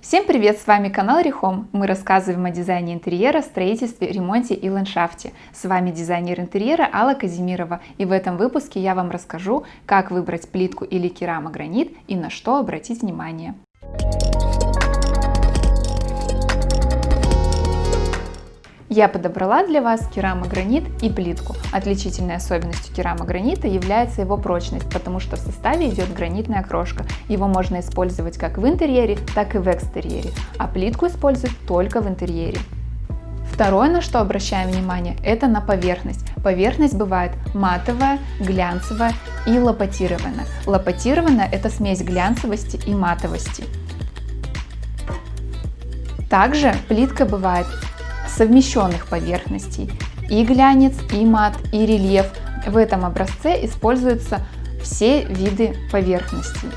Всем привет! С вами канал Рехом. Мы рассказываем о дизайне интерьера, строительстве, ремонте и ландшафте. С вами дизайнер интерьера Алла Казимирова. И в этом выпуске я вам расскажу, как выбрать плитку или керамогранит и на что обратить внимание. Я подобрала для вас керамогранит и плитку. Отличительной особенностью керамогранита является его прочность, потому что в составе идет гранитная крошка. Его можно использовать как в интерьере, так и в экстерьере, а плитку используют только в интерьере. Второе, на что обращаем внимание, это на поверхность. Поверхность бывает матовая, глянцевая и лопатированная. Лопатированная – это смесь глянцевости и матовости. Также плитка бывает совмещенных поверхностей. И глянец, и мат, и рельеф. В этом образце используются все виды поверхностей.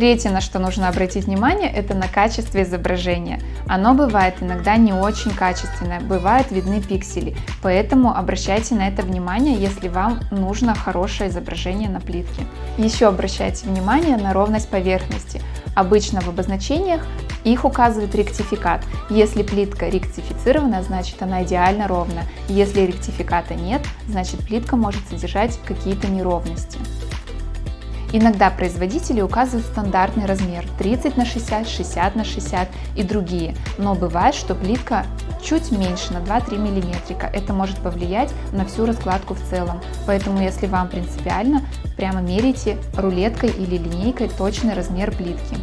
Третье, на что нужно обратить внимание, это на качество изображения. Оно бывает иногда не очень качественное, бывают видны пиксели, поэтому обращайте на это внимание, если вам нужно хорошее изображение на плитке. Еще обращайте внимание на ровность поверхности. Обычно в обозначениях их указывает ректификат. Если плитка ректифицирована, значит она идеально ровна. Если ректификата нет, значит плитка может содержать какие-то неровности. Иногда производители указывают стандартный размер 30 на 60, 60 на 60 и другие, но бывает, что плитка чуть меньше на 2-3 мм. Это может повлиять на всю раскладку в целом, поэтому если вам принципиально, прямо мерите рулеткой или линейкой точный размер плитки.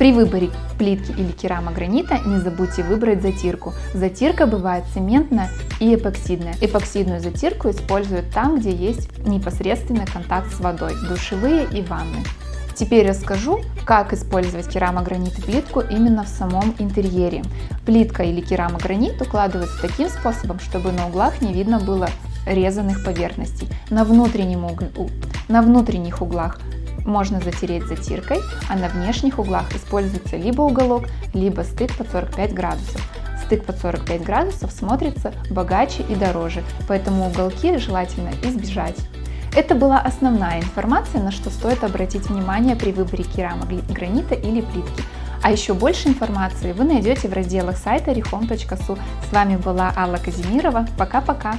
При выборе плитки или керамогранита не забудьте выбрать затирку. Затирка бывает цементная и эпоксидная. Эпоксидную затирку используют там, где есть непосредственный контакт с водой, душевые и ванны. Теперь расскажу, как использовать керамогранит и плитку именно в самом интерьере. Плитка или керамогранит укладывается таким способом, чтобы на углах не видно было резаных поверхностей. На, внутреннем угл... на внутренних углах можно затереть затиркой, а на внешних углах используется либо уголок, либо стык под 45 градусов. Стык под 45 градусов смотрится богаче и дороже, поэтому уголки желательно избежать. Это была основная информация, на что стоит обратить внимание при выборе керамогранита или плитки. А еще больше информации вы найдете в разделах сайта rehome.su. С вами была Алла Казимирова. Пока-пока!